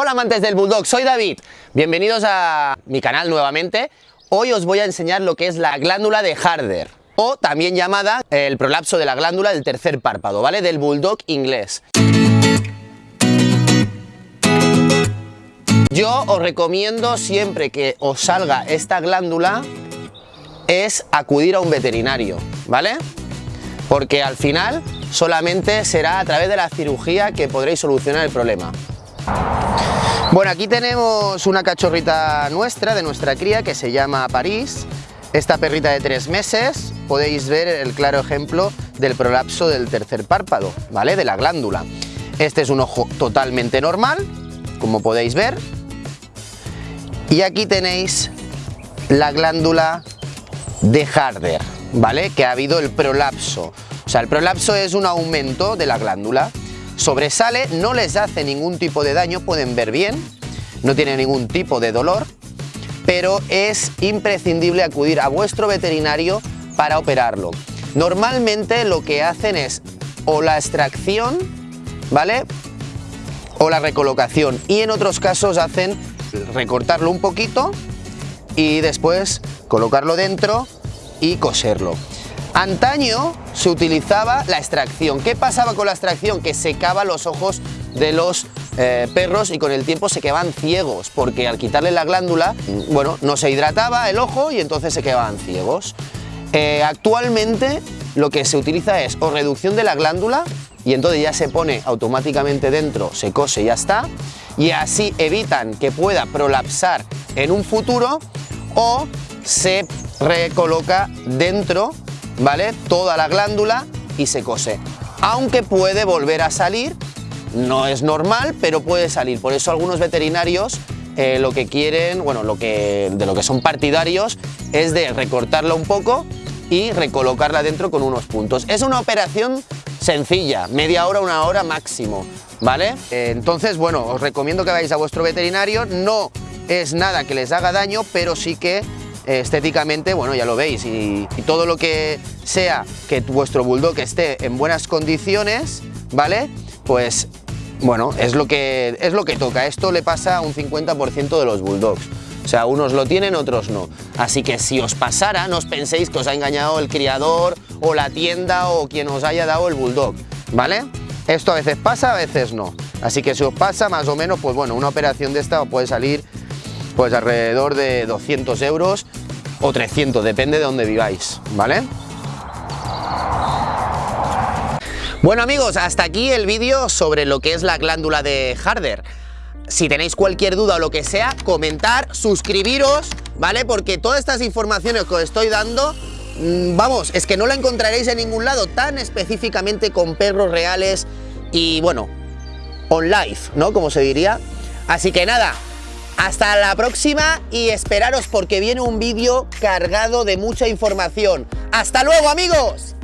Hola amantes del Bulldog, soy David. Bienvenidos a mi canal nuevamente. Hoy os voy a enseñar lo que es la glándula de Harder, o también llamada el prolapso de la glándula del tercer párpado, ¿vale? Del Bulldog inglés. Yo os recomiendo siempre que os salga esta glándula es acudir a un veterinario, ¿vale? Porque al final solamente será a través de la cirugía que podréis solucionar el problema. Bueno, aquí tenemos una cachorrita nuestra, de nuestra cría, que se llama París. Esta perrita de tres meses, podéis ver el claro ejemplo del prolapso del tercer párpado, ¿vale? De la glándula. Este es un ojo totalmente normal, como podéis ver. Y aquí tenéis la glándula de Harder, ¿vale? Que ha habido el prolapso. O sea, el prolapso es un aumento de la glándula sobresale, no les hace ningún tipo de daño, pueden ver bien, no tiene ningún tipo de dolor, pero es imprescindible acudir a vuestro veterinario para operarlo. Normalmente lo que hacen es o la extracción, ¿vale? O la recolocación y en otros casos hacen recortarlo un poquito y después colocarlo dentro y coserlo. Antaño se utilizaba la extracción. ¿Qué pasaba con la extracción? Que secaba los ojos de los eh, perros y con el tiempo se quedaban ciegos porque al quitarle la glándula, bueno, no se hidrataba el ojo y entonces se quedaban ciegos. Eh, actualmente lo que se utiliza es o reducción de la glándula y entonces ya se pone automáticamente dentro, se cose y ya está y así evitan que pueda prolapsar en un futuro o se recoloca dentro ¿vale? Toda la glándula y se cose. Aunque puede volver a salir, no es normal, pero puede salir. Por eso algunos veterinarios eh, lo que quieren, bueno, lo que, de lo que son partidarios, es de recortarla un poco y recolocarla dentro con unos puntos. Es una operación sencilla, media hora, una hora máximo, ¿vale? Eh, entonces, bueno, os recomiendo que vayáis a vuestro veterinario, no es nada que les haga daño, pero sí que estéticamente, bueno, ya lo veis, y, todo lo que sea que vuestro bulldog esté en buenas condiciones, ¿vale? Pues, bueno, es lo que, es lo que toca. Esto le pasa a un 50% de los bulldogs. O sea, unos lo tienen, otros no. Así que si os pasara, no os penséis que os ha engañado el criador o la tienda o quien os haya dado el bulldog, ¿vale? Esto a veces pasa, a veces no. Así que si os pasa, más o menos, pues bueno, una operación de esta puede salir pues alrededor de 200 euros o 300, depende de dónde viváis, ¿vale? Bueno amigos, hasta aquí el vídeo sobre lo que es la glándula de Harder. Si tenéis cualquier duda o lo que sea, comentar, suscribiros, ¿vale? Porque todas estas informaciones que os estoy dando, mm, vamos, es que no la encontraréis en ningún lado tan específicamente con perros reales y, bueno, on live, ¿no? Como se diría. Así que nada, hasta la próxima y esperaros porque viene un vídeo cargado de mucha información. ¡Hasta luego amigos!